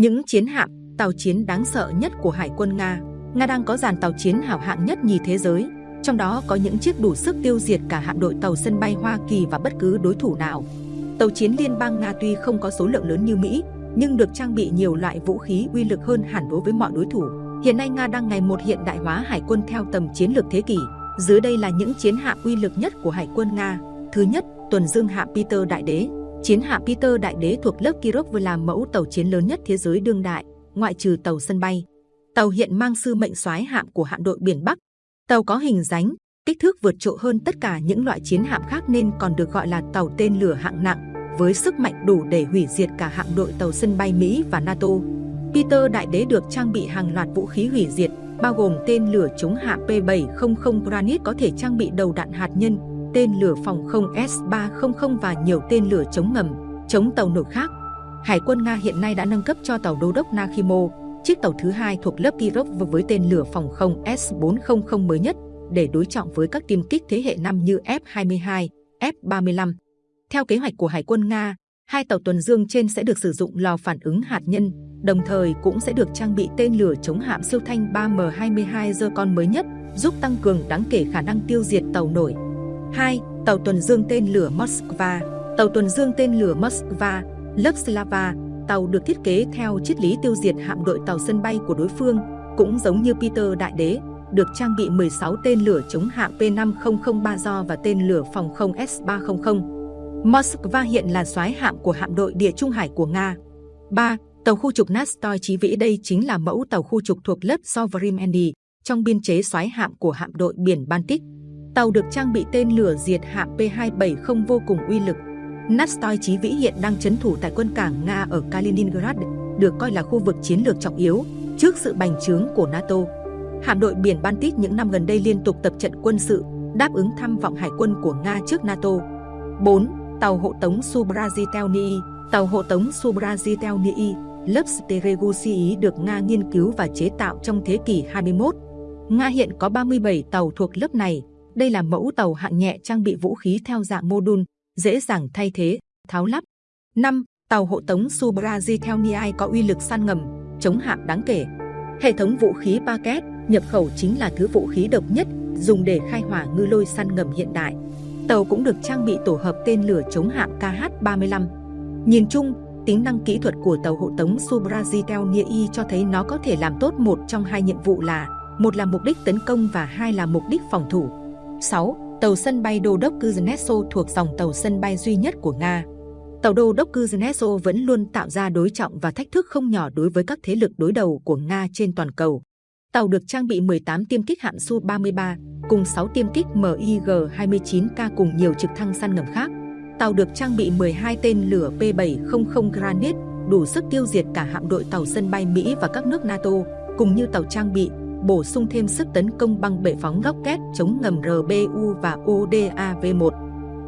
Những chiến hạm, tàu chiến đáng sợ nhất của Hải quân Nga. Nga đang có dàn tàu chiến hảo hạng nhất nhì thế giới, trong đó có những chiếc đủ sức tiêu diệt cả hạm đội tàu sân bay Hoa Kỳ và bất cứ đối thủ nào. Tàu chiến liên bang Nga tuy không có số lượng lớn như Mỹ, nhưng được trang bị nhiều loại vũ khí uy lực hơn hẳn đối với mọi đối thủ. Hiện nay Nga đang ngày một hiện đại hóa hải quân theo tầm chiến lược thế kỷ. Dưới đây là những chiến hạm uy lực nhất của hải quân Nga. Thứ nhất, tuần dương hạm Peter Đại Đế. Chiến hạm Peter Đại Đế thuộc lớp Kirov vừa là mẫu tàu chiến lớn nhất thế giới đương đại, ngoại trừ tàu sân bay. Tàu hiện mang sư mệnh soái hạm của hạm đội biển Bắc. Tàu có hình dáng, kích thước vượt trội hơn tất cả những loại chiến hạm khác nên còn được gọi là tàu tên lửa hạng nặng, với sức mạnh đủ để hủy diệt cả hạm đội tàu sân bay Mỹ và NATO. Peter Đại Đế được trang bị hàng loạt vũ khí hủy diệt, bao gồm tên lửa chống hạm P-700 Granit có thể trang bị đầu đạn hạt nhân, tên lửa phòng không S-300 và nhiều tên lửa chống ngầm, chống tàu nổi khác. Hải quân Nga hiện nay đã nâng cấp cho tàu đô đốc Nakhimo, chiếc tàu thứ hai thuộc lớp Kirov với tên lửa phòng không S-400 mới nhất để đối trọng với các tiêm kích thế hệ năm như F-22, F-35. Theo kế hoạch của Hải quân Nga, hai tàu tuần dương trên sẽ được sử dụng lò phản ứng hạt nhân, đồng thời cũng sẽ được trang bị tên lửa chống hạm siêu thanh 3M22 Zircon mới nhất, giúp tăng cường đáng kể khả năng tiêu diệt tàu nổi. 2. Tàu tuần dương tên lửa Moskva Tàu tuần dương tên lửa Moskva, lớp Slava, tàu được thiết kế theo triết lý tiêu diệt hạm đội tàu sân bay của đối phương, cũng giống như Peter Đại Đế, được trang bị 16 tên lửa chống hạm P5003 do và tên lửa phòng không S-300. Moskva hiện là soái hạm của hạm đội địa trung hải của Nga. 3. Tàu khu trục Nastoy Chí Vĩ đây chính là mẫu tàu khu trục thuộc lớp Sovereign Andy trong biên chế soái hạm của hạm đội biển Baltic. Tàu được trang bị tên lửa diệt hạm P-270 vô cùng uy lực. Nastoy Chí Vĩ hiện đang chấn thủ tại quân cảng Nga ở Kaliningrad, được coi là khu vực chiến lược trọng yếu trước sự bành trướng của NATO. Hạm đội biển Baltic những năm gần đây liên tục tập trận quân sự, đáp ứng tham vọng hải quân của Nga trước NATO. 4. Tàu hộ tống Subrazitelny Tàu hộ tống Subrazitelny, lớp Steregusi được Nga nghiên cứu và chế tạo trong thế kỷ 21. Nga hiện có 37 tàu thuộc lớp này, đây là mẫu tàu hạng nhẹ trang bị vũ khí theo dạng mô đun, dễ dàng thay thế, tháo lắp. 5. Tàu hộ tống Subrazi theo Niai có uy lực săn ngầm, chống hạm đáng kể. Hệ thống vũ khí Paket nhập khẩu chính là thứ vũ khí độc nhất dùng để khai hỏa ngư lôi săn ngầm hiện đại. Tàu cũng được trang bị tổ hợp tên lửa chống hạm KH-35. Nhìn chung, tính năng kỹ thuật của tàu hộ tống Subrazi Niai cho thấy nó có thể làm tốt một trong hai nhiệm vụ là một là mục đích tấn công và hai là mục đích phòng thủ. 6. Tàu sân bay Đô đốc Kuznetsov thuộc dòng tàu sân bay duy nhất của Nga. Tàu Đô đốc Kuznetsov vẫn luôn tạo ra đối trọng và thách thức không nhỏ đối với các thế lực đối đầu của Nga trên toàn cầu. Tàu được trang bị 18 tiêm kích hạm Su-33 cùng 6 tiêm kích MiG-29K cùng nhiều trực thăng săn ngầm khác. Tàu được trang bị 12 tên lửa P-700 Granit đủ sức tiêu diệt cả hạm đội tàu sân bay Mỹ và các nước NATO, cùng như tàu trang bị bổ sung thêm sức tấn công bằng bệ phóng góc két chống ngầm RBU và ODAV-1.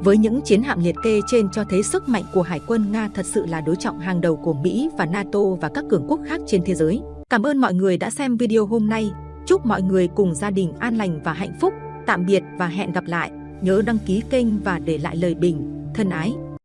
Với những chiến hạm liệt kê trên cho thấy sức mạnh của Hải quân Nga thật sự là đối trọng hàng đầu của Mỹ và NATO và các cường quốc khác trên thế giới. Cảm ơn mọi người đã xem video hôm nay. Chúc mọi người cùng gia đình an lành và hạnh phúc. Tạm biệt và hẹn gặp lại. Nhớ đăng ký kênh và để lại lời bình. Thân ái!